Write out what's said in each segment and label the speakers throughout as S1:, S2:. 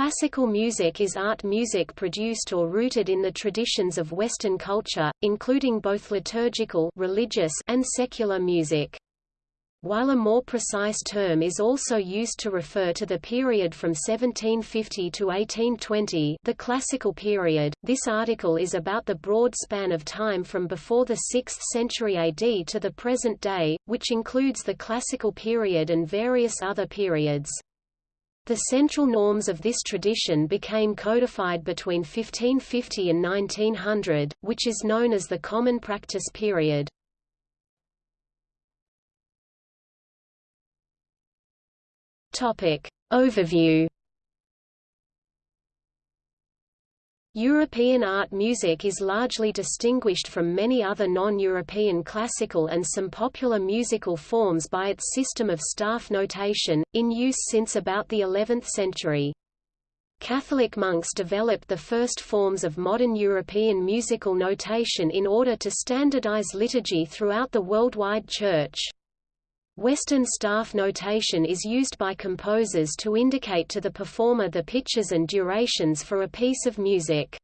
S1: Classical music is art music produced or rooted in the traditions of Western culture, including both liturgical religious and secular music. While a more precise term is also used to refer to the period from 1750 to 1820 the classical period, this article is about the broad span of time from before the 6th century AD to the present day, which includes the classical period and various other periods. The central norms of this tradition became codified between 1550 and 1900, which is known as the Common Practice period. Topic. Overview European art music is largely distinguished from many other non-European classical and some popular musical forms by its system of staff notation, in use since about the 11th century. Catholic monks developed the first forms of modern European musical notation in order to standardize liturgy throughout the worldwide Church. Western staff notation is used by composers to indicate to the performer the pitches and durations for a piece of music.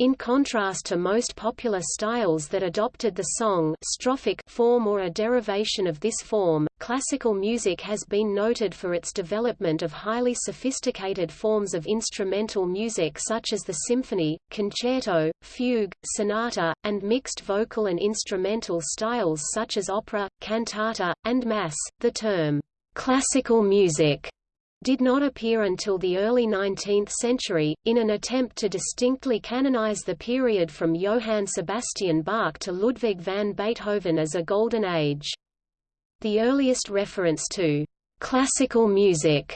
S1: In contrast to most popular styles that adopted the song strophic form or a derivation of this form, classical music has been noted for its development of highly sophisticated forms of instrumental music such as the symphony, concerto, fugue, sonata, and mixed vocal and instrumental styles such as opera, cantata, and mass. The term classical music did not appear until the early 19th century, in an attempt to distinctly canonize the period from Johann Sebastian Bach to Ludwig van Beethoven as a golden age. The earliest reference to classical music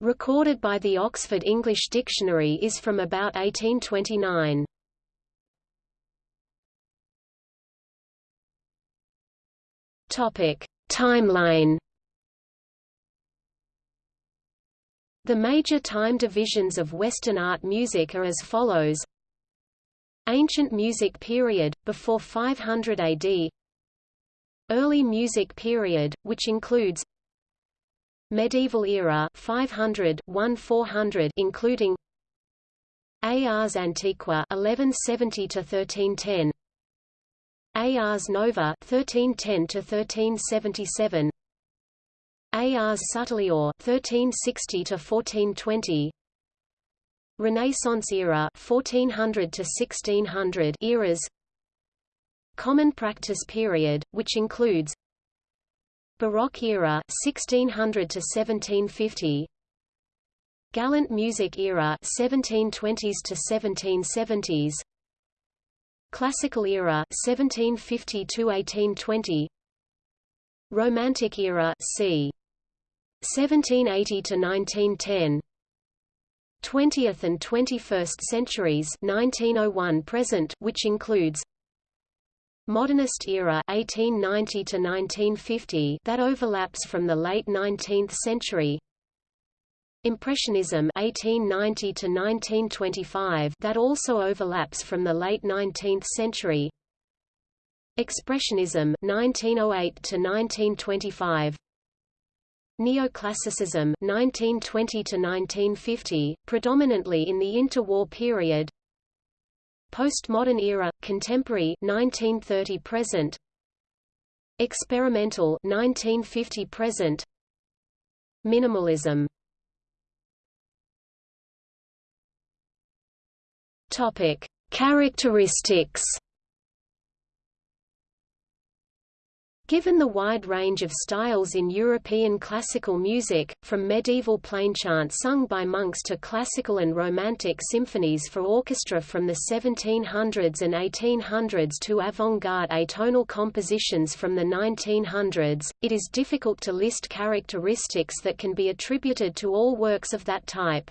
S1: recorded by the Oxford English Dictionary is from about 1829. Topic: Timeline The major time divisions of Western art music are as follows. Ancient music period, before 500 AD Early music period, which includes Medieval era 500 400 including Ars Antiqua 1170 to 1310 Ars Nova 1310 to 1377 Ars subtilior 1360 to 1420 Renaissance era 1400 to 1600 eras. Common practice period which includes Baroque era 1600 to 1750 Galant music era 1720s to 1770s Classical era 1750 to 1820 Romantic era c 1780 to 1910 20th and 21st centuries 1901 present which includes Modernist era 1890 to 1950 that overlaps from the late 19th century. Impressionism 1890 to 1925 that also overlaps from the late 19th century. Expressionism 1908 to 1925 Neoclassicism 1920 to 1950, predominantly in the interwar period. Postmodern era, contemporary 1930 present. Experimental 1950 present. Minimalism. Topic: Characteristics Given the wide range of styles in European classical music, from medieval plainchant sung by monks to classical and romantic symphonies for orchestra from the 1700s and 1800s to avant-garde atonal compositions from the 1900s, it is difficult to list characteristics that can be attributed to all works of that type.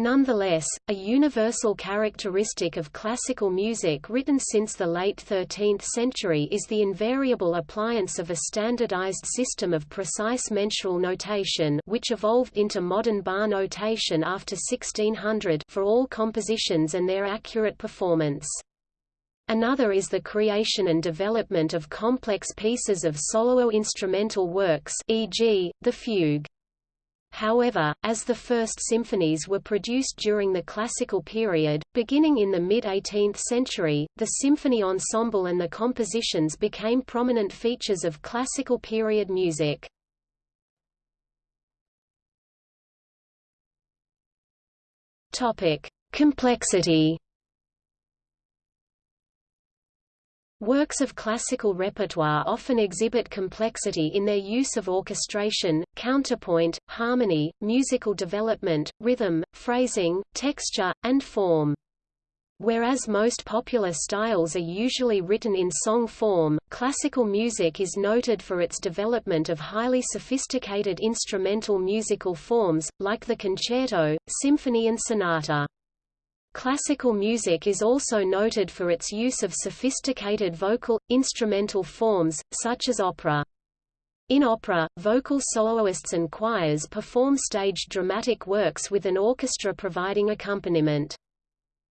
S1: Nonetheless, a universal characteristic of classical music written since the late 13th century is the invariable appliance of a standardized system of precise mensural notation which evolved into modern bar notation after 1600 for all compositions and their accurate performance. Another is the creation and development of complex pieces of solo instrumental works e.g., the fugue. However, as the first symphonies were produced during the classical period, beginning in the mid-18th century, the symphony ensemble and the compositions became prominent features of classical period music. Topic: Complexity Works of classical repertoire often exhibit complexity in their use of orchestration, counterpoint, harmony, musical development, rhythm, phrasing, texture, and form. Whereas most popular styles are usually written in song form, classical music is noted for its development of highly sophisticated instrumental musical forms, like the concerto, symphony and sonata. Classical music is also noted for its use of sophisticated vocal, instrumental forms, such as opera. In opera, vocal soloists and choirs perform staged dramatic works with an orchestra providing accompaniment.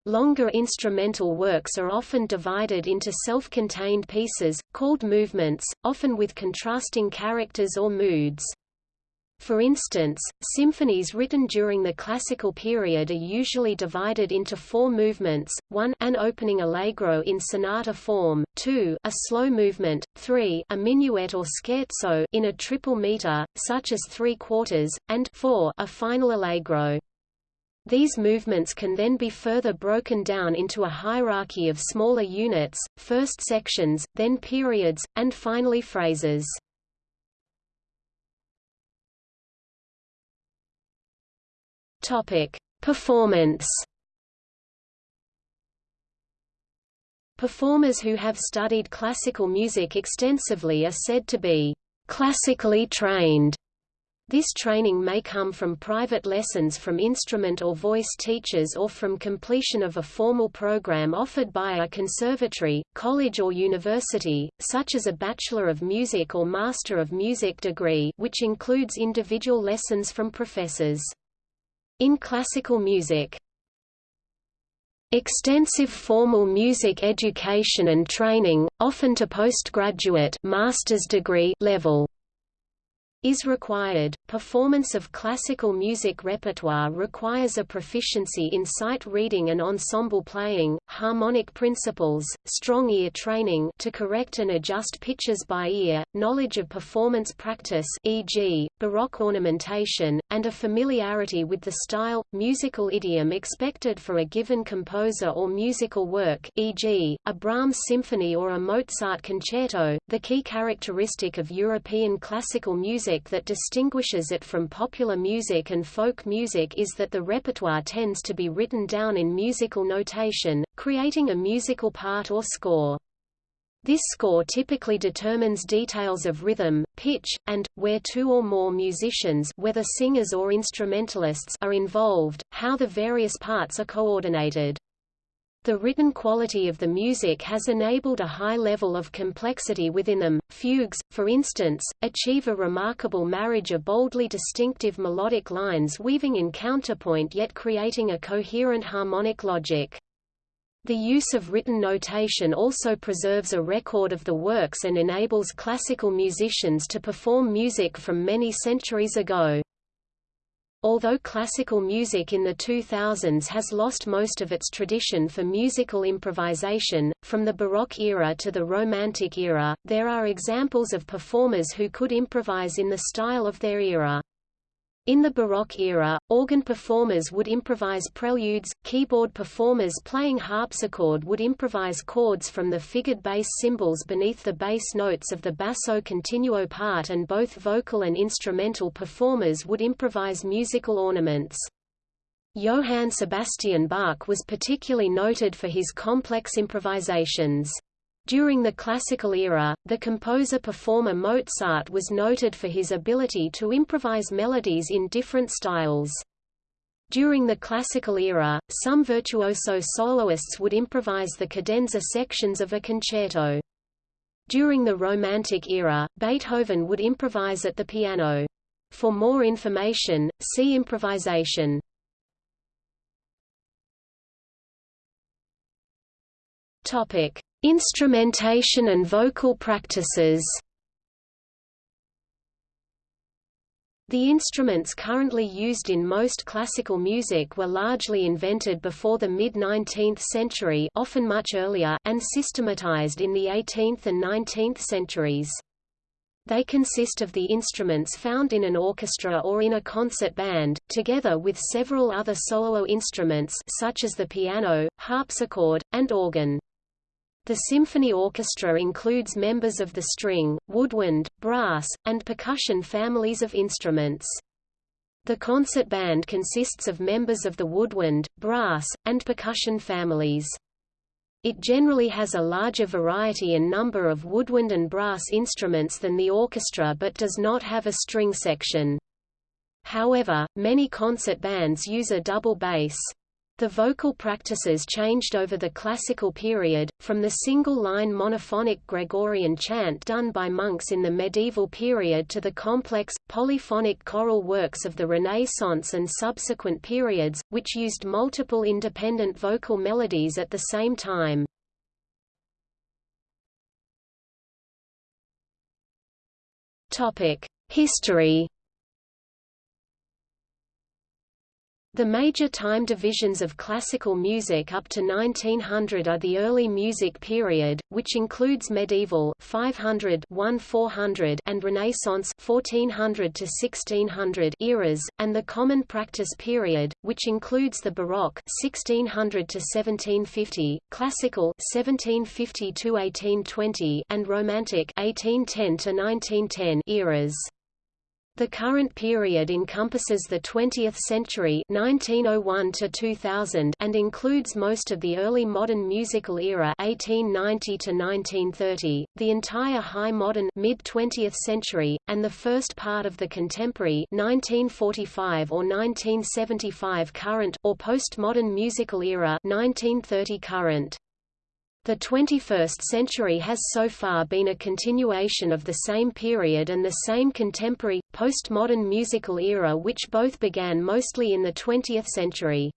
S1: Longer instrumental works are often divided into self-contained pieces, called movements, often with contrasting characters or moods. For instance, symphonies written during the classical period are usually divided into four movements, 1 an opening allegro in sonata form, 2 a slow movement, 3 a minuet or scherzo in a triple meter, such as three quarters, and 4 a final allegro. These movements can then be further broken down into a hierarchy of smaller units, first sections, then periods, and finally phrases. Topic: Performance. Performers who have studied classical music extensively are said to be classically trained. This training may come from private lessons from instrument or voice teachers or from completion of a formal program offered by a conservatory, college or university, such as a Bachelor of Music or Master of Music degree which includes individual lessons from professors. In classical music Extensive formal music education and training, often to postgraduate master's degree level is required. Performance of classical music repertoire requires a proficiency in sight reading and ensemble playing, harmonic principles, strong ear training to correct and adjust pitches by ear, knowledge of performance practice e.g., baroque ornamentation, and a familiarity with the style, musical idiom expected for a given composer or musical work e.g., a Brahms symphony or a Mozart concerto. The key characteristic of European classical music music that distinguishes it from popular music and folk music is that the repertoire tends to be written down in musical notation, creating a musical part or score. This score typically determines details of rhythm, pitch, and, where two or more musicians whether singers or instrumentalists are involved, how the various parts are coordinated. The written quality of the music has enabled a high level of complexity within them. Fugues, for instance, achieve a remarkable marriage of boldly distinctive melodic lines weaving in counterpoint yet creating a coherent harmonic logic. The use of written notation also preserves a record of the works and enables classical musicians to perform music from many centuries ago. Although classical music in the 2000s has lost most of its tradition for musical improvisation, from the Baroque era to the Romantic era, there are examples of performers who could improvise in the style of their era. In the Baroque era, organ performers would improvise preludes, keyboard performers playing harpsichord would improvise chords from the figured bass symbols beneath the bass notes of the basso continuo part and both vocal and instrumental performers would improvise musical ornaments. Johann Sebastian Bach was particularly noted for his complex improvisations. During the classical era, the composer-performer Mozart was noted for his ability to improvise melodies in different styles. During the classical era, some virtuoso soloists would improvise the cadenza sections of a concerto. During the Romantic era, Beethoven would improvise at the piano. For more information, see improvisation. Topic: Instrumentation and vocal practices The instruments currently used in most classical music were largely invented before the mid-19th century often much earlier, and systematized in the 18th and 19th centuries. They consist of the instruments found in an orchestra or in a concert band, together with several other solo instruments such as the piano, harpsichord, and organ. The symphony orchestra includes members of the string, woodwind, brass, and percussion families of instruments. The concert band consists of members of the woodwind, brass, and percussion families. It generally has a larger variety and number of woodwind and brass instruments than the orchestra but does not have a string section. However, many concert bands use a double bass. The vocal practices changed over the classical period, from the single-line monophonic Gregorian chant done by monks in the medieval period to the complex, polyphonic choral works of the Renaissance and subsequent periods, which used multiple independent vocal melodies at the same time. History The major time divisions of classical music up to 1900 are the early music period, which includes medieval 500 400 and Renaissance 1400 to 1600 eras, and the common practice period, which includes the Baroque 1600 to 1750, classical 1750 to 1820, and Romantic 1810 to 1910 eras. The current period encompasses the 20th century 1901 to 2000 and includes most of the early modern musical era 1890 to 1930, the entire high modern mid-20th century, and the first part of the contemporary 1945 or 1975 current or postmodern musical era 1930 current. The 21st century has so far been a continuation of the same period and the same contemporary, postmodern musical era which both began mostly in the 20th century.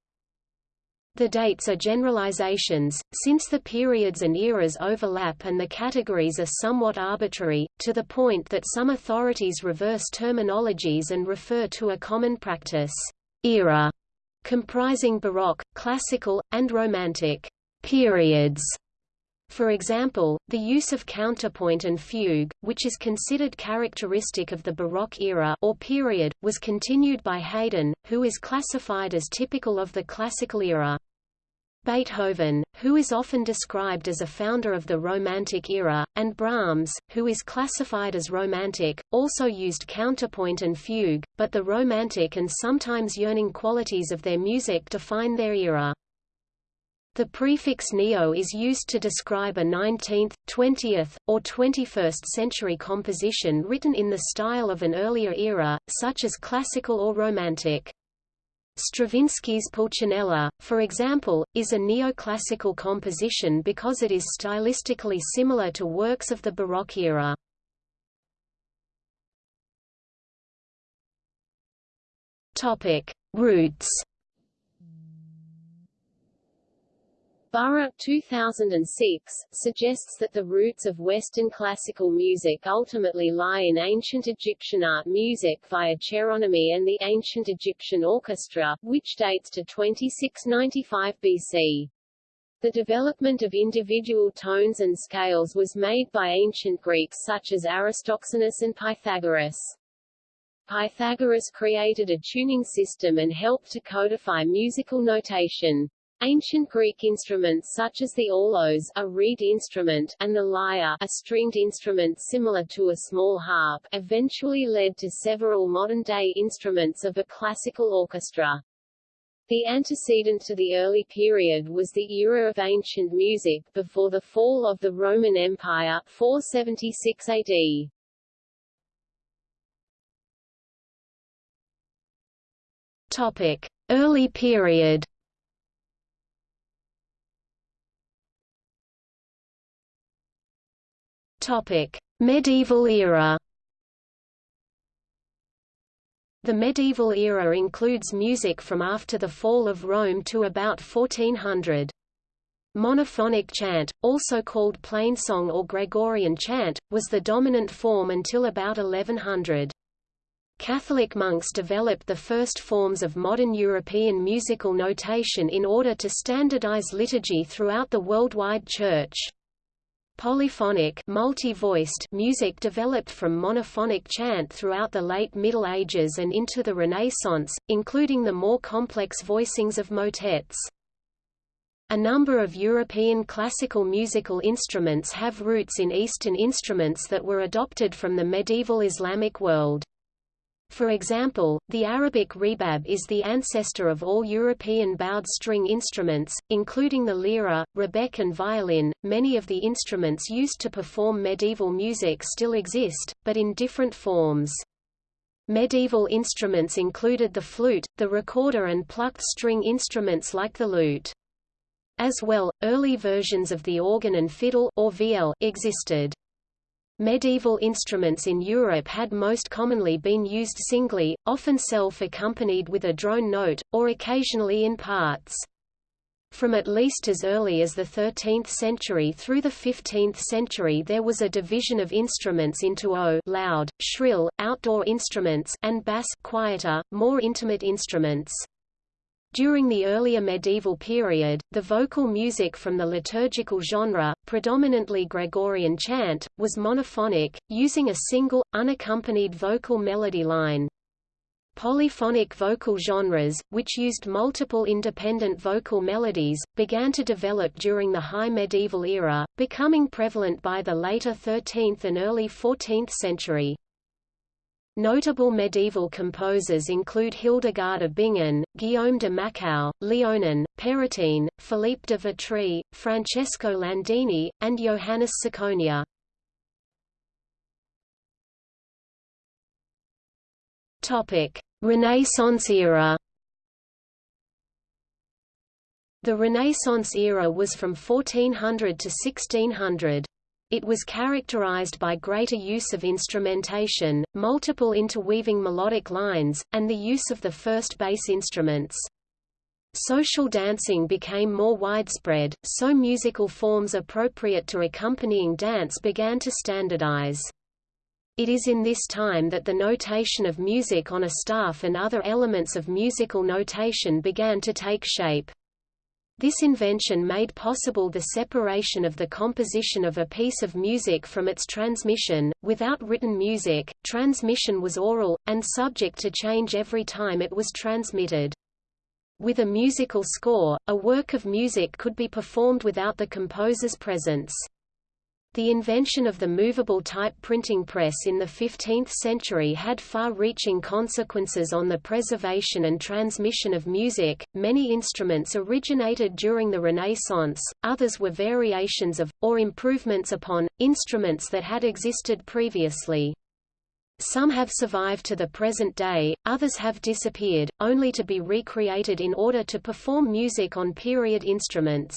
S1: The dates are generalizations, since the periods and eras overlap and the categories are somewhat arbitrary, to the point that some authorities reverse terminologies and refer to a common practice, era, comprising Baroque, Classical, and Romantic periods. For example, the use of counterpoint and fugue, which is considered characteristic of the Baroque era or period, was continued by Haydn, who is classified as typical of the classical era. Beethoven, who is often described as a founder of the Romantic era, and Brahms, who is classified as Romantic, also used counterpoint and fugue, but the romantic and sometimes yearning qualities of their music define their era. The prefix neo is used to describe a 19th, 20th, or 21st century composition written in the style of an earlier era, such as classical or romantic. Stravinsky's Pulcinella, for example, is a neoclassical composition because it is stylistically similar to works of the Baroque era. Topic: Roots
S2: Burgh 2006, suggests that the roots of Western classical music ultimately lie in ancient Egyptian art music via cheironomy and the ancient Egyptian orchestra, which dates to 2695 BC. The development of individual tones and scales was made by ancient Greeks such as Aristoxenus and Pythagoras. Pythagoras created a tuning system and helped to codify musical notation. Ancient Greek instruments such as the aulos a reed instrument and the lyre a stringed instrument similar to a small harp eventually led to several modern-day instruments of a classical orchestra. The antecedent to the early period was the era of ancient music before the fall of the Roman Empire 476 AD.
S1: Topic: Early period Topic: Medieval era. The medieval era includes music from after the fall of Rome to about 1400. Monophonic chant, also called plainsong or Gregorian chant, was the dominant form until about 1100. Catholic monks developed the first forms of modern European musical notation in order to standardize liturgy throughout the worldwide Church. Polyphonic multi-voiced music developed from monophonic chant throughout the late Middle Ages and into the Renaissance, including the more complex voicings of motets. A number of European classical musical instruments have roots in Eastern instruments that were adopted from the medieval Islamic world. For example, the Arabic rebab is the ancestor of all European bowed string instruments, including the lira, rebec and violin. Many of the instruments used to perform medieval music still exist, but in different forms. Medieval instruments included the flute, the recorder and plucked string instruments like the lute. As well, early versions of the organ and fiddle or viol existed. Medieval instruments in Europe had most commonly been used singly, often self-accompanied with a drone note, or occasionally in parts. From at least as early as the 13th century through the 15th century there was a division of instruments into O loud, shrill, outdoor instruments and bass quieter, more intimate instruments. During the earlier medieval period, the vocal music from the liturgical genre, predominantly Gregorian chant, was monophonic, using a single, unaccompanied vocal melody line. Polyphonic vocal genres, which used multiple independent vocal melodies, began to develop during the High Medieval era, becoming prevalent by the later 13th and early 14th century. Notable medieval composers include Hildegard of Bingen, Guillaume de Machaut, Léonin, Pérotin, Philippe de Vitry, Francesco Landini, and Johannes Ciconia. Renaissance era The Renaissance era was from 1400 to 1600. It was characterized by greater use of instrumentation, multiple interweaving melodic lines, and the use of the first bass instruments. Social dancing became more widespread, so musical forms appropriate to accompanying dance began to standardize. It is in this time that the notation of music on a staff and other elements of musical notation began to take shape. This invention made possible the separation of the composition of a piece of music from its transmission. Without written music, transmission was oral, and subject to change every time it was transmitted. With a musical score, a work of music could be performed without the composer's presence. The invention of the movable type printing press in the 15th century had far-reaching consequences on the preservation and transmission of music. Many instruments originated during the Renaissance, others were variations of, or improvements upon, instruments that had existed previously. Some have survived to the present day, others have disappeared, only to be recreated in order to perform music on period instruments.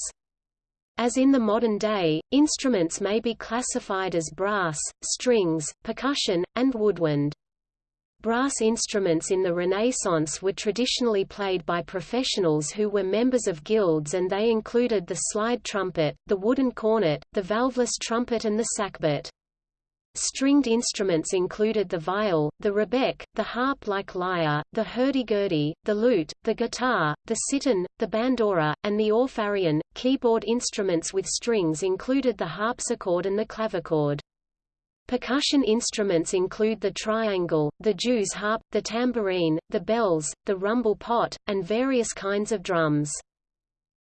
S1: As in the modern day, instruments may be classified as brass, strings, percussion, and woodwind. Brass instruments in the Renaissance were traditionally played by professionals who were members of guilds and they included the slide trumpet, the wooden cornet, the valveless trumpet and the sackbut. Stringed instruments included the viol, the rebec, the harp-like lyre, the hurdy-gurdy, the lute, the guitar, the cittern, the bandora, and the orpharion. Keyboard instruments with strings included the harpsichord and the clavichord. Percussion instruments include the triangle, the Jew's harp, the tambourine, the bells, the rumble pot, and various kinds of drums.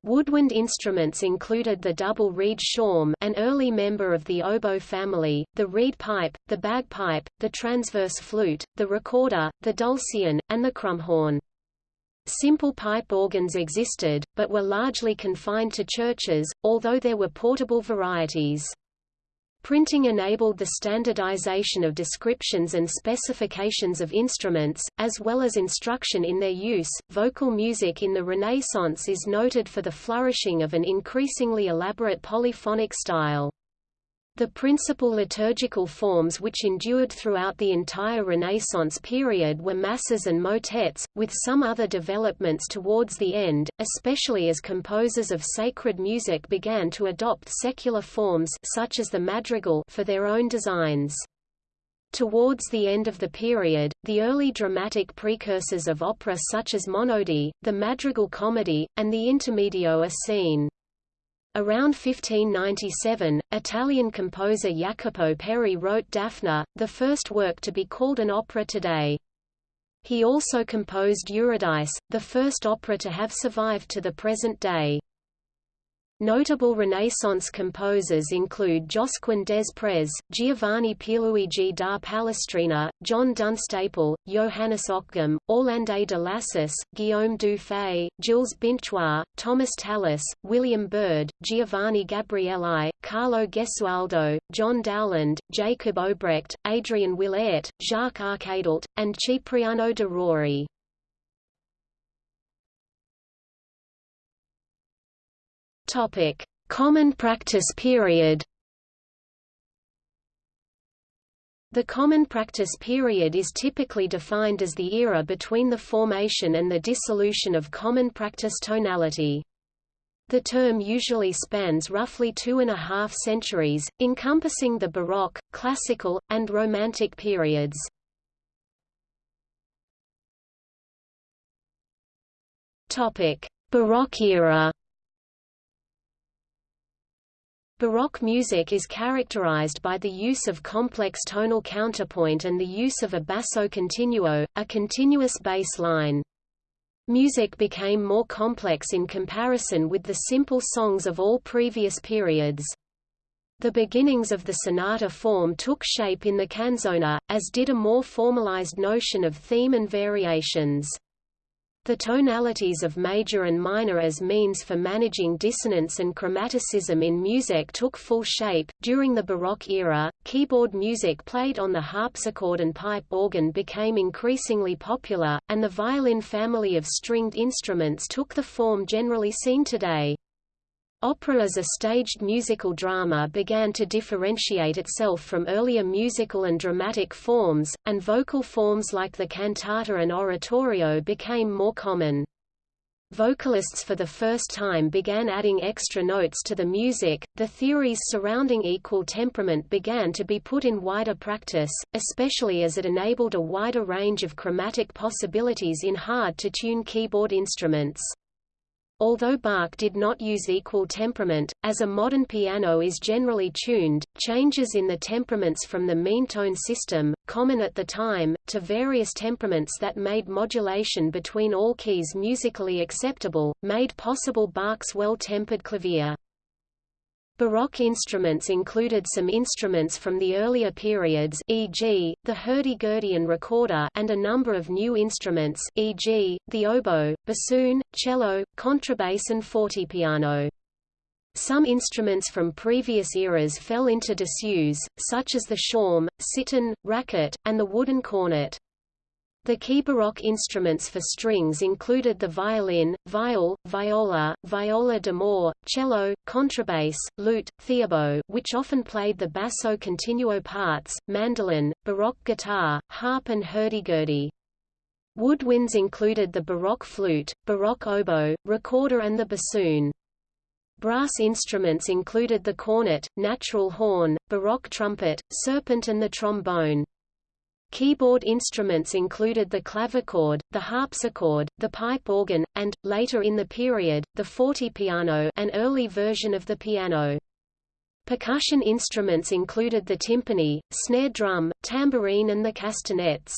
S1: Woodwind instruments included the double reed shawm an early member of the oboe family, the reed pipe, the bagpipe, the transverse flute, the recorder, the dulcian, and the crumhorn. Simple pipe organs existed, but were largely confined to churches, although there were portable varieties. Printing enabled the standardization of descriptions and specifications of instruments, as well as instruction in their use. Vocal music in the Renaissance is noted for the flourishing of an increasingly elaborate polyphonic style. The principal liturgical forms which endured throughout the entire Renaissance period were masses and motets, with some other developments towards the end, especially as composers of sacred music began to adopt secular forms such as the madrigal for their own designs. Towards the end of the period, the early dramatic precursors of opera such as Monody, the madrigal comedy, and the intermedio are seen. Around 1597, Italian composer Jacopo Peri wrote Daphne, the first work to be called an opera today. He also composed Eurydice, the first opera to have survived to the present day. Notable Renaissance composers include Josquin des Prez, Giovanni Pierluigi da Palestrina, John Dunstaple, Johannes Ockeghem, Orlando de Lassus, Guillaume du Fay, Gilles Binchois, Thomas Tallis, William Byrd, Giovanni Gabrieli, Carlo Gesualdo, John Dowland, Jacob Obrecht, Adrian Willaert, Jacques Arcadelt, and Cipriano de Rore. Topic: Common practice period. The common practice period is typically defined as the era between the formation and the dissolution of common practice tonality. The term usually spans roughly two and a half centuries, encompassing the Baroque, Classical, and Romantic periods. Baroque era Baroque music is characterized by the use of complex tonal counterpoint and the use of a basso continuo, a continuous bass line. Music became more complex in comparison with the simple songs of all previous periods. The beginnings of the sonata form took shape in the canzona, as did a more formalized notion of theme and variations. The tonalities of major and minor as means for managing dissonance and chromaticism in music took full shape. During the Baroque era, keyboard music played on the harpsichord and pipe organ became increasingly popular, and the violin family of stringed instruments took the form generally seen today. Opera as a staged musical drama began to differentiate itself from earlier musical and dramatic forms, and vocal forms like the cantata and oratorio became more common. Vocalists for the first time began adding extra notes to the music. The theories surrounding equal temperament began to be put in wider practice, especially as it enabled a wider range of chromatic possibilities in hard to tune keyboard instruments. Although Bach did not use equal temperament, as a modern piano is generally tuned, changes in the temperaments from the mean tone system, common at the time, to various temperaments that made modulation between all keys musically acceptable, made possible Bach's well-tempered clavier. Baroque instruments included some instruments from the earlier periods e.g., the hurdy-gurdy recorder and a number of new instruments e.g., the oboe, bassoon, cello, contrabass and fortepiano. Some instruments from previous eras fell into disuse, such as the shawm, cittern, racket, and the wooden cornet. The key Baroque instruments for strings included the violin, viol, viola, viola d'amore, cello, contrabass, lute, theorbo which often played the basso continuo parts, mandolin, Baroque guitar, harp and hurdy-gurdy. Woodwinds included the Baroque flute, Baroque oboe, recorder and the bassoon. Brass instruments included the cornet, natural horn, Baroque trumpet, serpent and the trombone. Keyboard instruments included the clavichord, the harpsichord, the pipe organ, and, later in the period, the fortepiano an early version of the piano. Percussion instruments included the timpani, snare drum, tambourine and the castanets.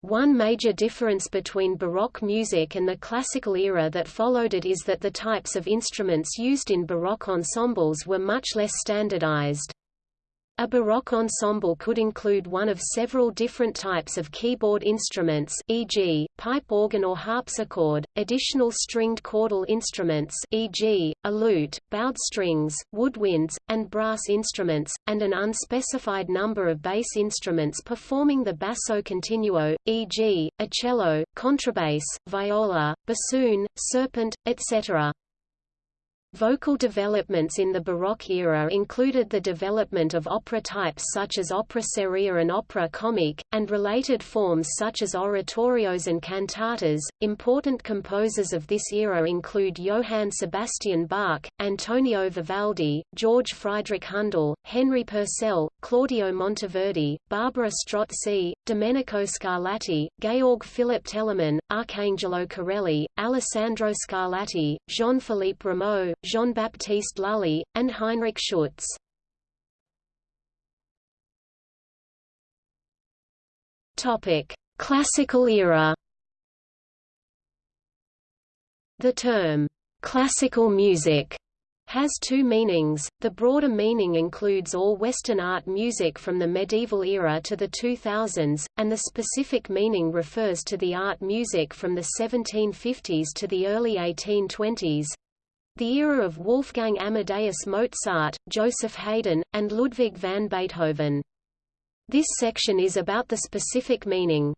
S1: One major difference between Baroque music and the classical era that followed it is that the types of instruments used in Baroque ensembles were much less standardized. A Baroque ensemble could include one of several different types of keyboard instruments e.g., pipe organ or harpsichord, additional stringed chordal instruments e.g., a lute, bowed strings, woodwinds, and brass instruments, and an unspecified number of bass instruments performing the basso continuo, e.g., a cello, contrabass, viola, bassoon, serpent, etc. Vocal developments in the Baroque era included the development of opera types such as opera seria and opera comique, and related forms such as oratorios and cantatas. Important composers of this era include Johann Sebastian Bach, Antonio Vivaldi, George Friedrich Handel, Henry Purcell, Claudio Monteverdi, Barbara Strozzi, Domenico Scarlatti, Georg Philipp Telemann, Arcangelo Corelli, Alessandro Scarlatti, Jean-Philippe Rameau, Jean-Baptiste Lully, and Heinrich Schütz. Classical era. The term classical music has two meanings. The broader meaning includes all Western art music from the medieval era to the 2000s, and the specific meaning refers to the art music from the 1750s to the early 1820s, the era of Wolfgang Amadeus Mozart, Joseph Haydn, and Ludwig van Beethoven. This section is about the specific meaning.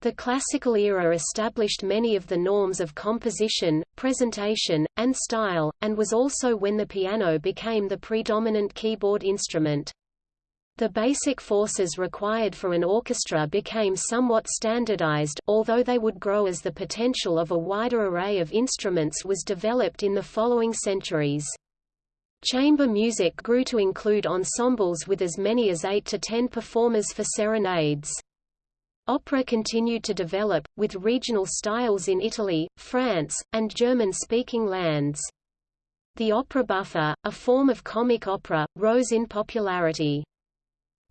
S1: The classical era established many of the norms of composition, presentation, and style, and was also when the piano became the predominant keyboard instrument. The basic forces required for an orchestra became somewhat standardized, although they would grow as the potential of a wider array of instruments was developed in the following centuries. Chamber music grew to include ensembles with as many as 8 to 10 performers for serenades. Opera continued to develop, with regional styles in Italy, France, and German-speaking lands. The opera buffa, a form of comic opera, rose in popularity.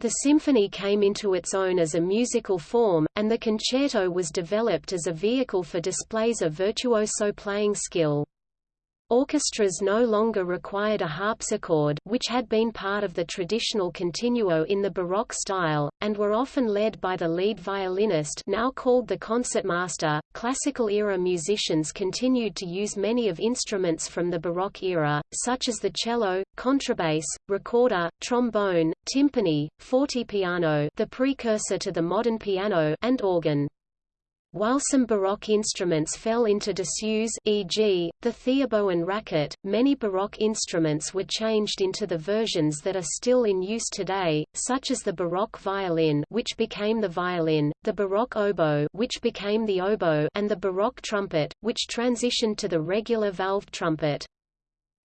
S1: The symphony came into its own as a musical form, and the concerto was developed as a vehicle for displays of virtuoso playing skill. Orchestras no longer required a harpsichord which had been part of the traditional continuo in the Baroque style, and were often led by the lead violinist now called the concertmaster. Classical-era musicians continued to use many of instruments from the Baroque era, such as the cello, contrabass, recorder, trombone, timpani, fortepiano the precursor to the modern piano and organ. While some Baroque instruments fell into disuse e.g., the theorbo and racket, many Baroque instruments were changed into the versions that are still in use today, such as the Baroque violin which became the violin, the Baroque oboe which became the oboe and the Baroque trumpet, which transitioned to the regular valved trumpet.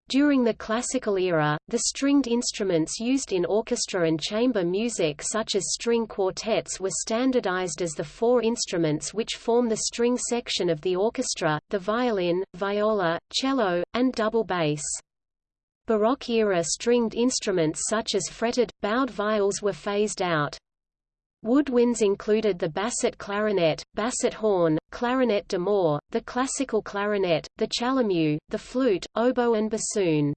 S1: During the classical era, the stringed instruments used in orchestra and chamber music such as string quartets were standardized as the four instruments which form the string section of the orchestra, the violin, viola, cello, and double bass. Baroque-era stringed instruments such as fretted, bowed viols were phased out. Woodwinds included the basset clarinet, basset horn, clarinet de d'amore, the classical clarinet, the chalumeau, the flute, oboe and bassoon.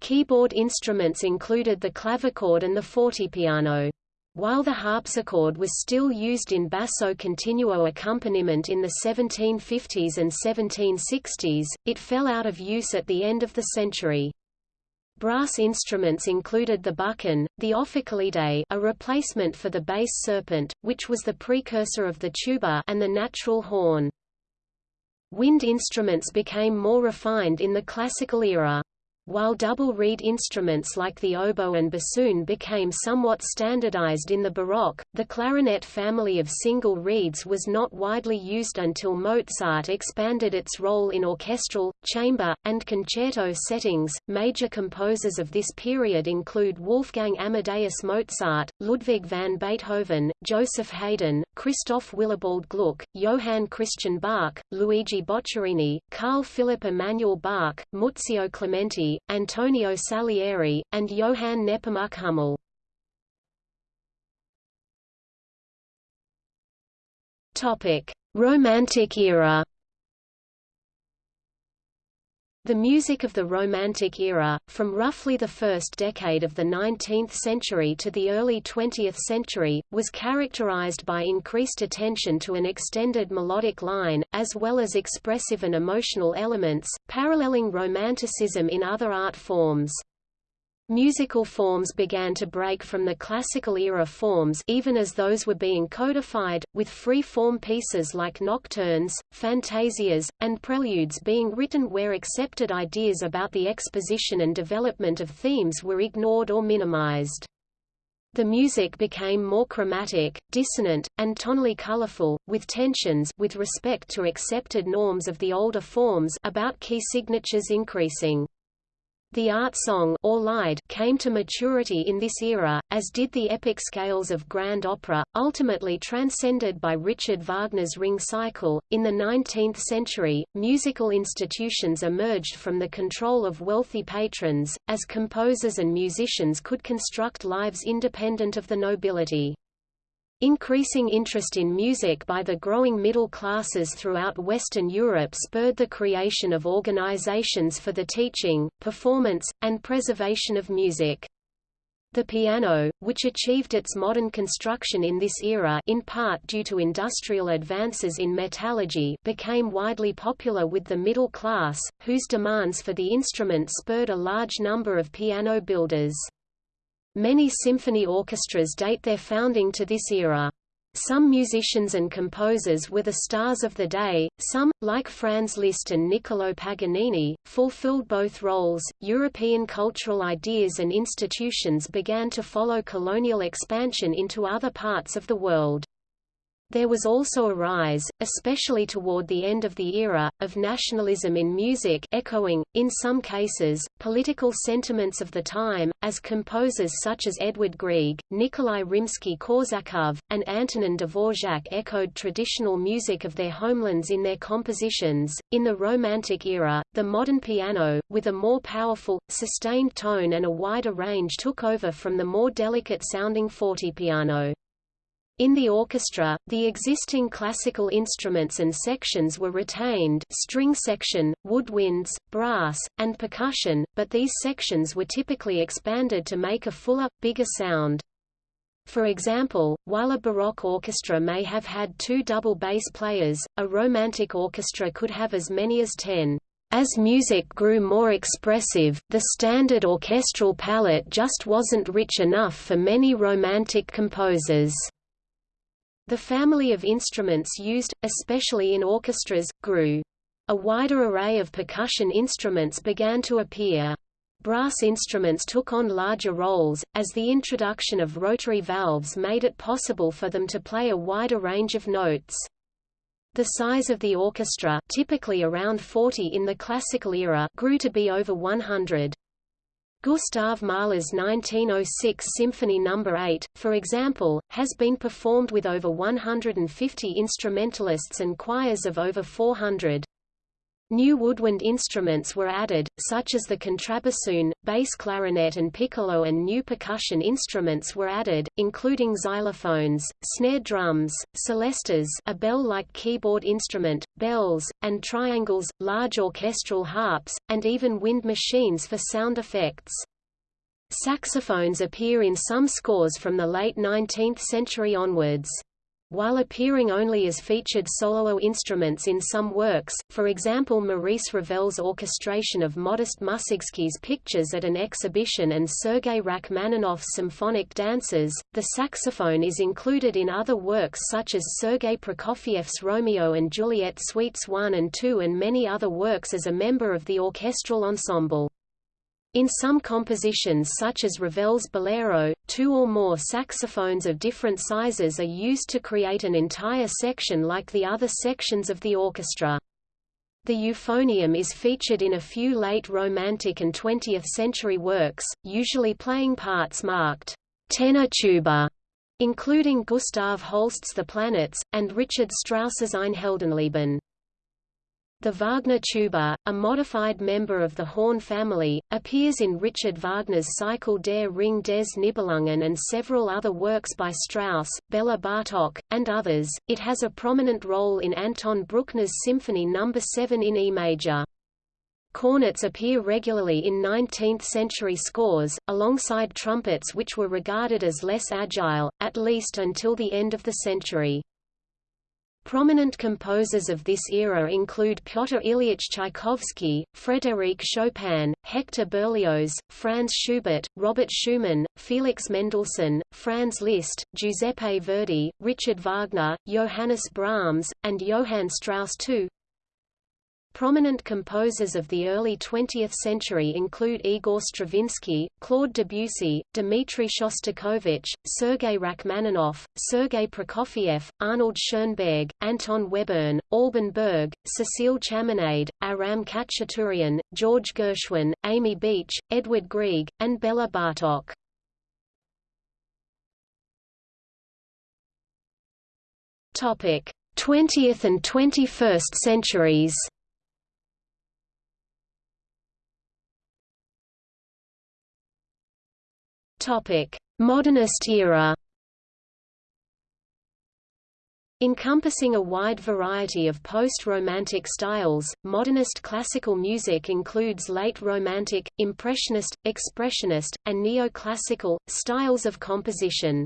S1: Keyboard instruments included the clavichord and the fortepiano. While the harpsichord was still used in basso continuo accompaniment in the 1750s and 1760s, it fell out of use at the end of the century. Brass instruments included the buccin, the ophicleide a replacement for the bass serpent, which was the precursor of the tuba and the natural horn. Wind instruments became more refined in the classical era. While double reed instruments like the oboe and bassoon became somewhat standardized in the Baroque, the clarinet family of single reeds was not widely used until Mozart expanded its role in orchestral, chamber, and concerto settings. Major composers of this period include Wolfgang Amadeus Mozart, Ludwig van Beethoven, Joseph Haydn, Christoph Willibald Gluck, Johann Christian Bach, Luigi Boccherini, Carl Philipp Emanuel Bach, Muzio Clementi, Antonio Salieri, and Johann Nepomuk Hummel. Romantic era the music of the Romantic era, from roughly the first decade of the 19th century to the early 20th century, was characterized by increased attention to an extended melodic line, as well as expressive and emotional elements, paralleling Romanticism in other art forms. Musical forms began to break from the classical era forms even as those were being codified, with free-form pieces like nocturnes, fantasias, and preludes being written where accepted ideas about the exposition and development of themes were ignored or minimized. The music became more chromatic, dissonant, and tonally colorful, with tensions with respect to accepted norms of the older forms about key signatures increasing. The art song or lied came to maturity in this era, as did the epic scales of grand opera, ultimately transcended by Richard Wagner's Ring cycle. In the 19th century, musical institutions emerged from the control of wealthy patrons, as composers and musicians could construct lives independent of the nobility. Increasing interest in music by the growing middle classes throughout Western Europe spurred the creation of organizations for the teaching, performance, and preservation of music. The piano, which achieved its modern construction in this era in part due to industrial advances in metallurgy became widely popular with the middle class, whose demands for the instrument spurred a large number of piano builders. Many symphony orchestras date their founding to this era. Some musicians and composers were the stars of the day, some, like Franz Liszt and Niccolò Paganini, fulfilled both roles. European cultural ideas and institutions began to follow colonial expansion into other parts of the world. There was also a rise, especially toward the end of the era, of nationalism in music echoing, in some cases, political sentiments of the time, as composers such as Edvard Grieg, Nikolai Rimsky-Korsakov, and Antonin Dvorak echoed traditional music of their homelands in their compositions. In the Romantic era, the modern piano, with a more powerful, sustained tone and a wider range took over from the more delicate-sounding fortepiano. In the orchestra, the existing classical instruments and sections were retained string section, woodwinds, brass, and percussion, but these sections were typically expanded to make a fuller, bigger sound. For example, while a Baroque orchestra may have had two double bass players, a Romantic orchestra could have as many as ten. As music grew more expressive, the standard orchestral palette just wasn't rich enough for many Romantic composers. The family of instruments used, especially in orchestras, grew. A wider array of percussion instruments began to appear. Brass instruments took on larger roles, as the introduction of rotary valves made it possible for them to play a wider range of notes. The size of the orchestra typically around 40 in the classical era grew to be over 100. Gustav Mahler's 1906 Symphony No. 8, for example, has been performed with over 150 instrumentalists and choirs of over 400. New woodwind instruments were added, such as the contrabassoon, bass clarinet and piccolo and new percussion instruments were added, including xylophones, snare drums, celestas a bell-like keyboard instrument, bells, and triangles, large orchestral harps, and even wind machines for sound effects. Saxophones appear in some scores from the late 19th century onwards while appearing only as featured solo instruments in some works, for example Maurice Ravel's orchestration of Modest Musorgsky's pictures at an exhibition and Sergei Rachmaninoff's symphonic dances, the saxophone is included in other works such as Sergei Prokofiev's Romeo and Juliet Suites 1 and 2 and many other works as a member of the orchestral ensemble. In some compositions such as Ravel's Bolero, two or more saxophones of different sizes are used to create an entire section like the other sections of the orchestra. The euphonium is featured in a few late Romantic and 20th-century works, usually playing parts marked tenor tuba, including Gustav Holst's The Planets, and Richard Strauss's Ein Heldenleben. The Wagner tuba, a modified member of the horn family, appears in Richard Wagner's Cycle der Ring des Nibelungen and several other works by Strauss, Bela Bartok, and others. It has a prominent role in Anton Bruckner's Symphony No. 7 in E major. Cornets appear regularly in 19th-century scores, alongside trumpets which were regarded as less agile, at least until the end of the century. Prominent composers of this era include Pyotr Ilyich Tchaikovsky, Frédéric Chopin, Hector Berlioz, Franz Schubert, Robert Schumann, Felix Mendelssohn, Franz Liszt, Giuseppe Verdi, Richard Wagner, Johannes Brahms, and Johann Strauss II. Prominent composers of the early 20th century include Igor Stravinsky, Claude Debussy, Dmitri Shostakovich, Sergei Rachmaninoff, Sergei Prokofiev, Arnold Schoenberg, Anton Webern, Alban Berg, Cécile Chaminade, Aram Khachaturian, George Gershwin, Amy Beach, Edvard Grieg, and Bela Bartok. Topic: 20th and 21st centuries. Topic: Modernist era. Encompassing a wide variety of post-Romantic styles, modernist classical music includes late Romantic, Impressionist, Expressionist, and Neoclassical, styles of composition.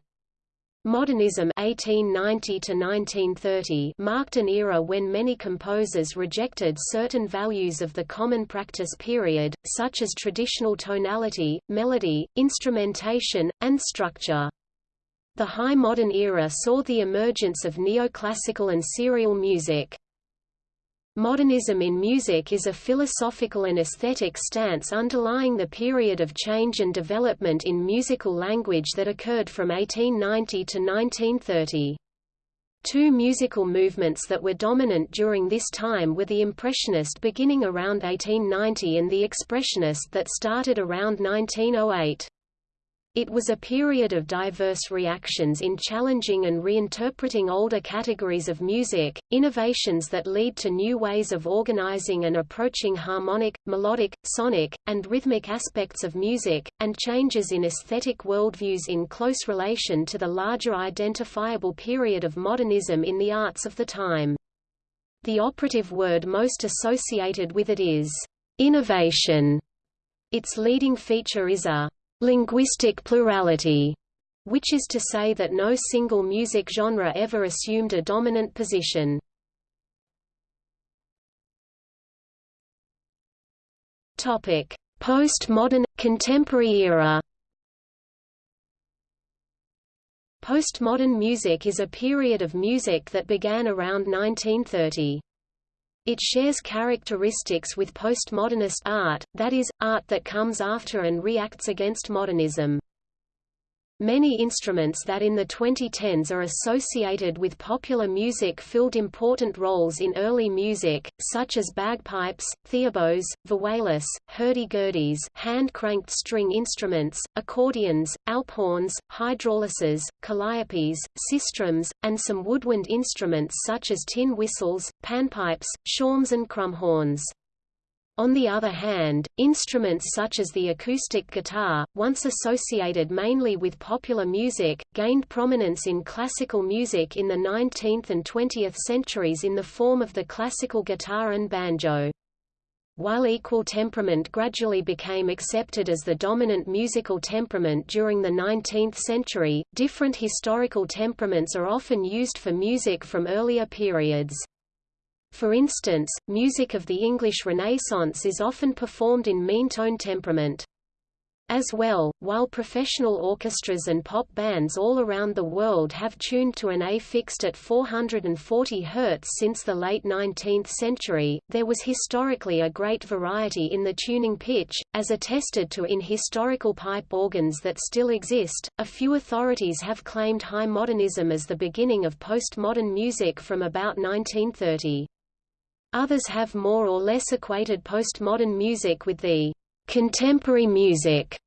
S1: Modernism 1890 marked an era when many composers rejected certain values of the common practice period, such as traditional tonality, melody, instrumentation, and structure. The High Modern era saw the emergence of neoclassical and serial music. Modernism in music is a philosophical and aesthetic stance underlying the period of change and development in musical language that occurred from 1890 to 1930. Two musical movements that were dominant during this time were the Impressionist beginning around 1890 and the Expressionist that started around 1908. It was a period of diverse reactions in challenging and reinterpreting older categories of music, innovations that lead to new ways of organizing and approaching harmonic, melodic, sonic, and rhythmic aspects of music, and changes in aesthetic worldviews in close relation to the larger identifiable period of modernism in the arts of the time. The operative word most associated with it is innovation. Its leading feature is a linguistic plurality, which is to say that no single music genre ever assumed a dominant position. Topic: Postmodern contemporary era. Postmodern music is a period of music that began around 1930. It shares characteristics with postmodernist art, that is, art that comes after and reacts against modernism. Many instruments that in the 2010s are associated with popular music filled important roles in early music, such as bagpipes, theorbos, vihuelas, hurdy-gurdies hand-cranked string instruments, accordions, alphorns, hydraulises, calliopes, sistrums, and some woodwind instruments such as tin whistles, panpipes, shawms and crumhorns. On the other hand, instruments such as the acoustic guitar, once associated mainly with popular music, gained prominence in classical music in the 19th and 20th centuries in the form of the classical guitar and banjo. While equal temperament gradually became accepted as the dominant musical temperament during the 19th century, different historical temperaments are often used for music from earlier periods. For instance, music of the English Renaissance is often performed in mean tone temperament. As well, while professional orchestras and pop bands all around the world have tuned to an A fixed at 440 Hz since the late 19th century, there was historically a great variety in the tuning pitch, as attested to in historical pipe organs that still exist. A few authorities have claimed high modernism as the beginning of postmodern music from about 1930. Others have more or less equated postmodern music with the contemporary music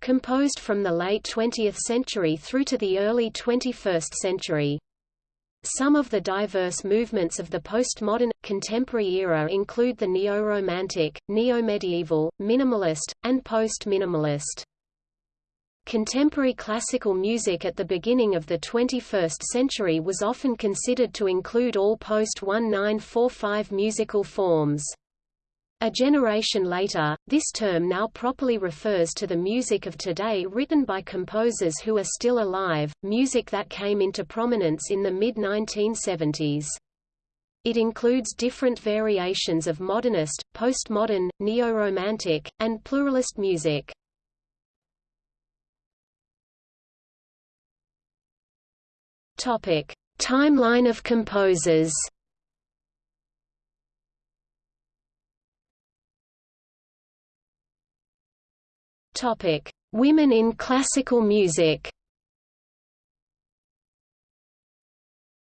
S1: composed from the late 20th century through to the early 21st century. Some of the diverse movements of the postmodern, contemporary era include the neo-romantic, neo-medieval, minimalist, and post-minimalist. Contemporary classical music at the beginning of the 21st century was often considered to include all post-1945 musical forms. A generation later, this term now properly refers to the music of today written by composers who are still alive, music that came into prominence in the mid-1970s. It includes different variations of modernist, postmodern, neo-romantic, and pluralist music. Topic: Timeline of composers. Topic: Women in classical music.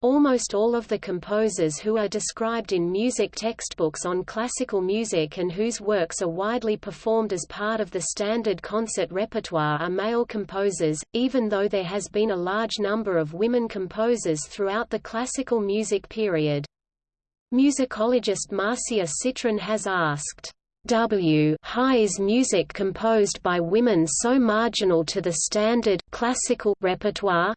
S1: Almost all of the composers who are described in music textbooks on classical music and whose works are widely performed as part of the standard concert repertoire are male composers, even though there has been a large number of women composers throughout the classical music period. Musicologist Marcia Citron has asked, W is music composed by women so marginal to the standard classical repertoire?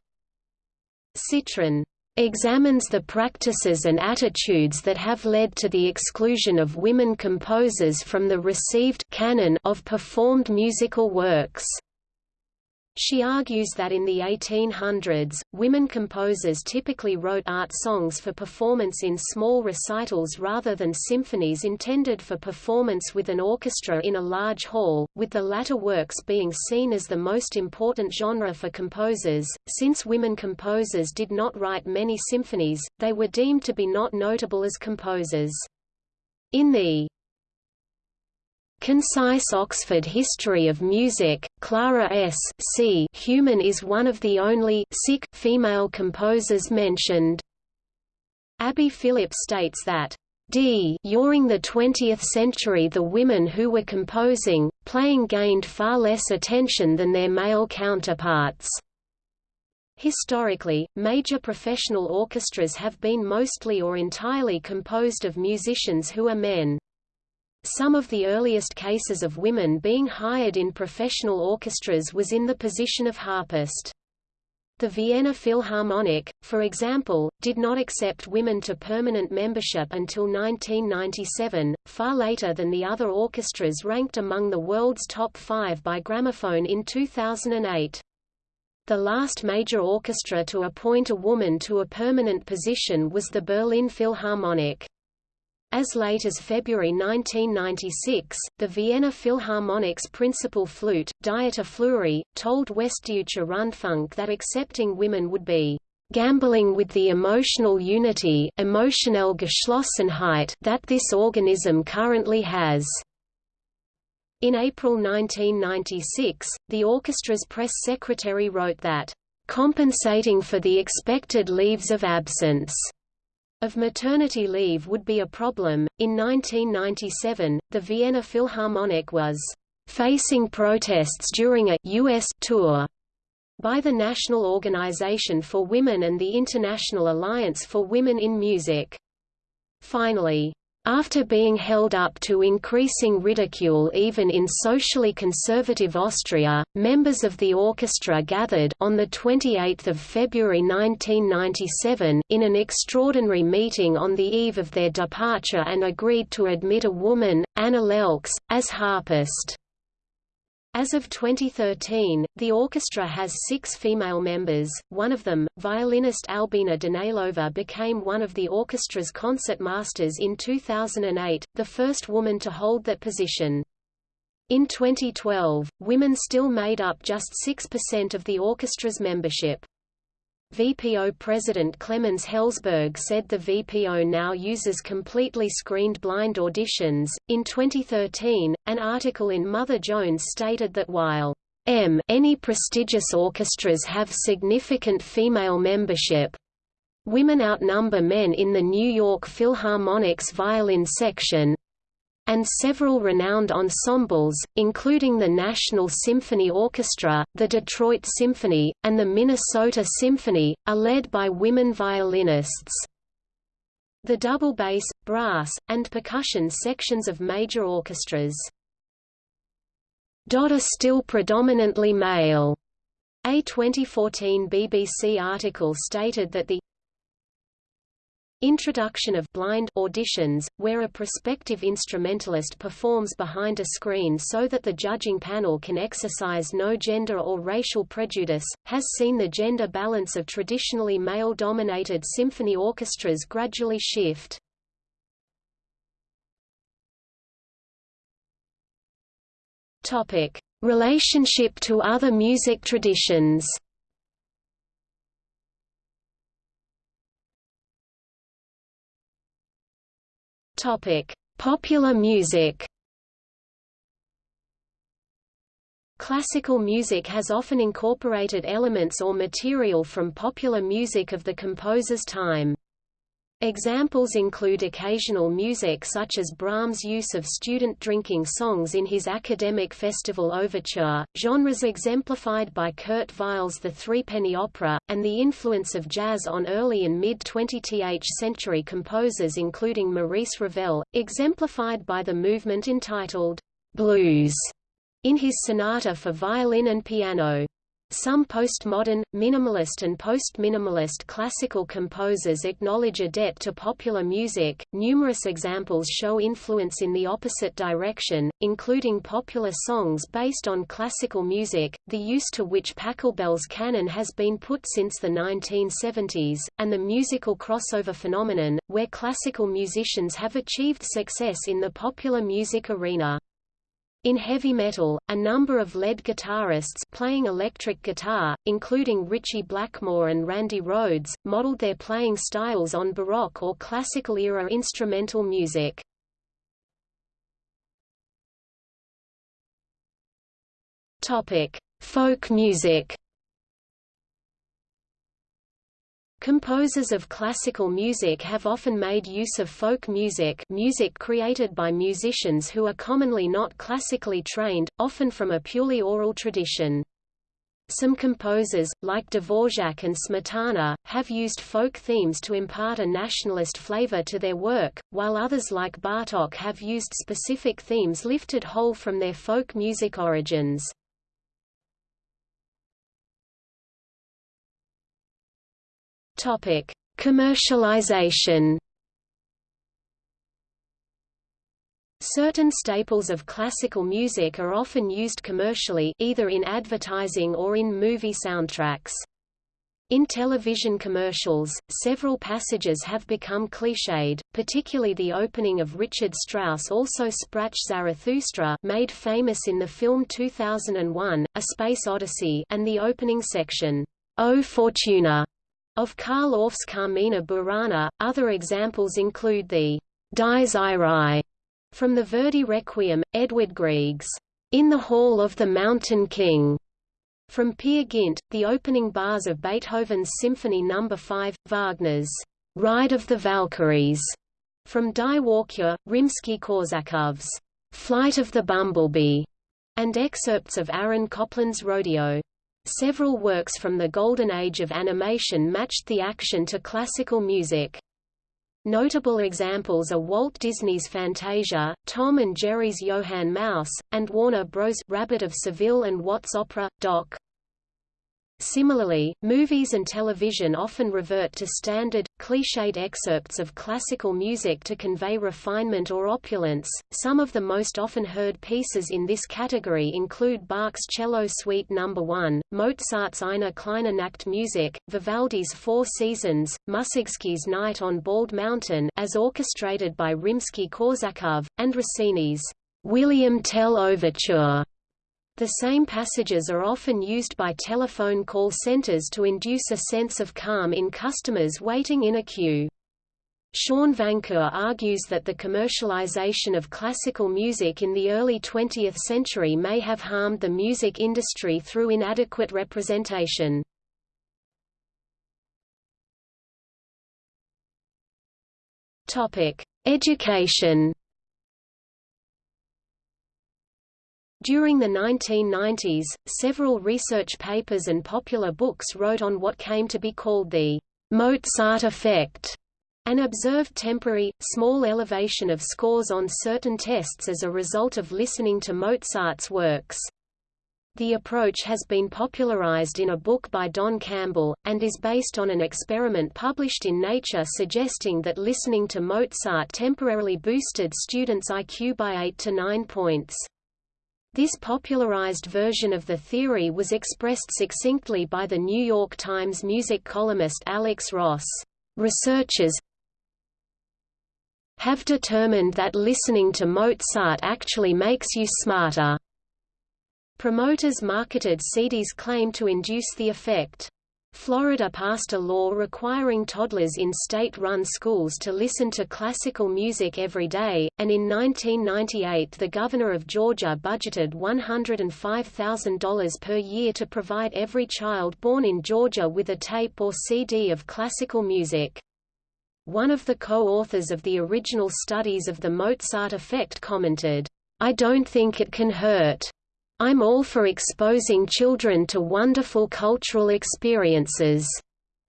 S1: Citron examines the practices and attitudes that have led to the exclusion of women composers from the received canon of performed musical works. She argues that in the 1800s, women composers typically wrote art songs for performance in small recitals rather than symphonies intended for performance with an orchestra in a large hall, with the latter works being seen as the most important genre for composers. Since women composers did not write many symphonies, they were deemed to be not notable as composers. In the Concise Oxford History of Music, Clara S. C. Human is one of the only sick female composers mentioned. Abby Phillips states that d during the 20th century the women who were composing, playing gained far less attention than their male counterparts. Historically, major professional orchestras have been mostly or entirely composed of musicians who are men. Some of the earliest cases of women being hired in professional orchestras was in the position of harpist. The Vienna Philharmonic, for example, did not accept women to permanent membership until 1997, far later than the other orchestras ranked among the world's top five by Gramophone in 2008. The last major orchestra to appoint a woman to a permanent position was the Berlin Philharmonic. As late as February 1996, the Vienna Philharmonic's principal flute, Dieter Fleury, told Westdeutscher Rundfunk that accepting women would be gambling with the emotional unity that this organism currently has. In April 1996, the orchestra's press secretary wrote that, "...compensating for the expected leaves of absence." Of maternity leave would be a problem. In 1997, the Vienna Philharmonic was facing protests during a U.S. tour by the National Organization for Women and the International Alliance for Women in Music. Finally, after being held up to increasing ridicule even in socially conservative Austria, members of the orchestra gathered on 28 February 1997 in an extraordinary meeting on the eve of their departure and agreed to admit a woman, Anna Lelkes, as harpist. As of 2013, the orchestra has six female members, one of them, violinist Albina Danilova became one of the orchestra's concertmasters in 2008, the first woman to hold that position. In 2012, women still made up just 6% of the orchestra's membership. VPO President Clemens Hellsberg said the VPO now uses completely screened blind auditions. In 2013, an article in Mother Jones stated that while M any prestigious orchestras have significant female membership, women outnumber men in the New York Philharmonic's violin section, and several renowned ensembles, including the National Symphony Orchestra, the Detroit Symphony, and the Minnesota Symphony, are led by women violinists. The double bass, brass, and percussion sections of major orchestras are still predominantly male. A 2014 BBC article stated that the Introduction of blind auditions, where a prospective instrumentalist performs behind a screen so that the judging panel can exercise no gender or racial prejudice, has seen the gender balance of traditionally male-dominated symphony orchestras gradually shift. Relationship to other music traditions Topic: Popular music. Classical music has often incorporated elements or material from popular music of the composer's time. Examples include occasional music such as Brahms' use of student drinking songs in his academic festival overture, genres exemplified by Kurt Weill's The Threepenny Opera, and the influence of jazz on early and mid-20th century composers including Maurice Ravel, exemplified by the movement entitled «Blues» in his sonata for violin and piano. Some postmodern, minimalist and post-minimalist classical composers acknowledge a debt to popular music. Numerous examples show influence in the opposite direction, including popular songs based on classical music, the use to which Pachelbel's canon has been put since the 1970s, and the musical crossover phenomenon, where classical musicians have achieved success in the popular music arena. In heavy metal, a number of lead guitarists playing electric guitar, including Ritchie Blackmore and Randy Rhoads, modeled their playing styles on Baroque or Classical-era instrumental music. Folk music Composers of classical music have often made use of folk music music created by musicians who are commonly not classically trained, often from a purely oral tradition. Some composers, like Dvorak and Smetana, have used folk themes to impart a nationalist flavor to their work, while others like Bartok have used specific themes lifted whole from their folk music origins. Topic: Commercialization. Certain staples of classical music are often used commercially either in advertising or in movie soundtracks. In television commercials, several passages have become cliched, particularly the opening of Richard Strauss also Sprach Zarathustra made famous in the film 2001, A Space Odyssey and the opening section, O Fortuna, of Carl Orff's Carmina Burana, other examples include the Dies Irae from the Verdi Requiem, Edvard Grieg's In the Hall of the Mountain King from Peer Gynt, the opening bars of Beethoven's Symphony No. 5, Wagner's Ride of the Valkyries from Die Walküre, Rimsky-Korsakov's Flight of the Bumblebee, and excerpts of Aaron Copland's Rodeo. Several works from the Golden Age of animation matched the action to classical music. Notable examples are Walt Disney's Fantasia, Tom and Jerry's Johann Mouse, and Warner Bros. Rabbit of Seville and What's Opera, Doc. Similarly, movies and television often revert to standard, cliched excerpts of classical music to convey refinement or opulence. Some of the most often heard pieces in this category include Bach's Cello Suite No. 1, Mozart's Eine kleine Nachtmusik, Vivaldi's Four Seasons, Musorgsky's Night on Bald Mountain as orchestrated by Rimsky-Korsakov, and Rossini's William Tell Overture the same passages are often used by telephone call centers to induce a sense of calm in customers waiting in a queue. Sean Vancour argues that the commercialization of classical music in the early 20th century may have harmed the music industry through inadequate representation. Education During the 1990s, several research papers and popular books wrote on what came to be called the Mozart effect, an observed temporary, small elevation of scores on certain tests as a result of listening to Mozart's works. The approach has been popularized in a book by Don Campbell, and is based on an experiment published in Nature suggesting that listening to Mozart temporarily boosted students' IQ by 8 to 9 points. This popularized version of the theory was expressed succinctly by the New York Times music columnist Alex Ross. Researchers have determined that listening to Mozart actually makes you smarter. Promoters marketed CD's claim to induce the effect. Florida passed a law requiring toddlers in state-run schools to listen to classical music every day, and in 1998 the governor of Georgia budgeted $105,000 per year to provide every child born in Georgia with a tape or CD of classical music. One of the co-authors of the original studies of the Mozart effect commented, I don't think it can hurt. I'm all for exposing children to wonderful cultural experiences.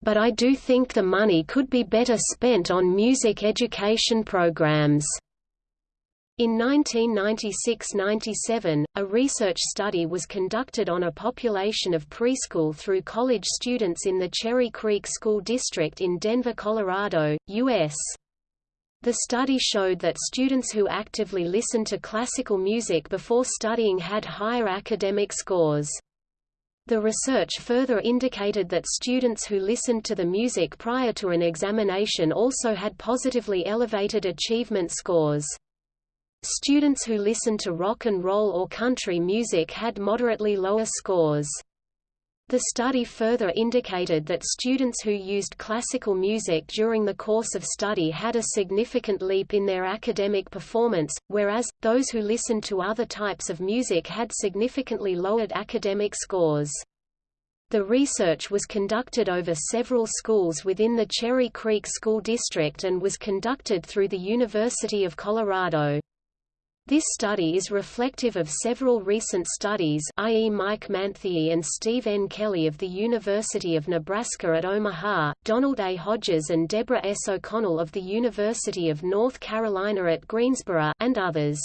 S1: But I do think the money could be better spent on music education programs. In 1996–97, a research study was conducted on a population of preschool through college students in the Cherry Creek School District in Denver, Colorado, U.S. The study showed that students who actively listened to classical music before studying had higher academic scores. The research further indicated that students who listened to the music prior to an examination also had positively elevated achievement scores. Students who listened to rock and roll or country music had moderately lower scores. The study further indicated that students who used classical music during the course of study had a significant leap in their academic performance, whereas, those who listened to other types of music had significantly lowered academic scores. The research was conducted over several schools within the Cherry Creek School District and was conducted through the University of Colorado. This study is reflective of several recent studies i.e. Mike Manthey and Steve N. Kelly of the University of Nebraska at Omaha, Donald A. Hodges and Deborah S. O'Connell of the University of North Carolina at Greensboro, and others.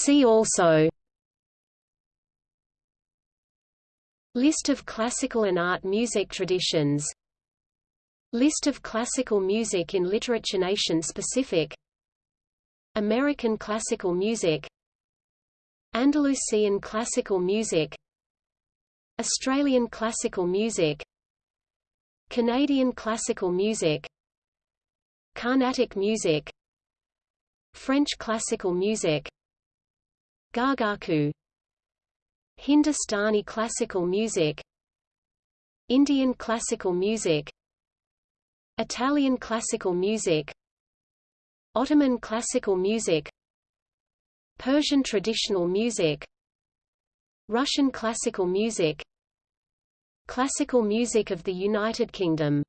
S1: See also List of classical and art music traditions List of classical music in literature nation specific American classical music Andalusian classical music Australian classical music Canadian classical music Carnatic music French classical music Gagaku Hindustani classical music Indian classical music Italian classical music Ottoman classical music Persian traditional music Russian classical music Classical music of the United Kingdom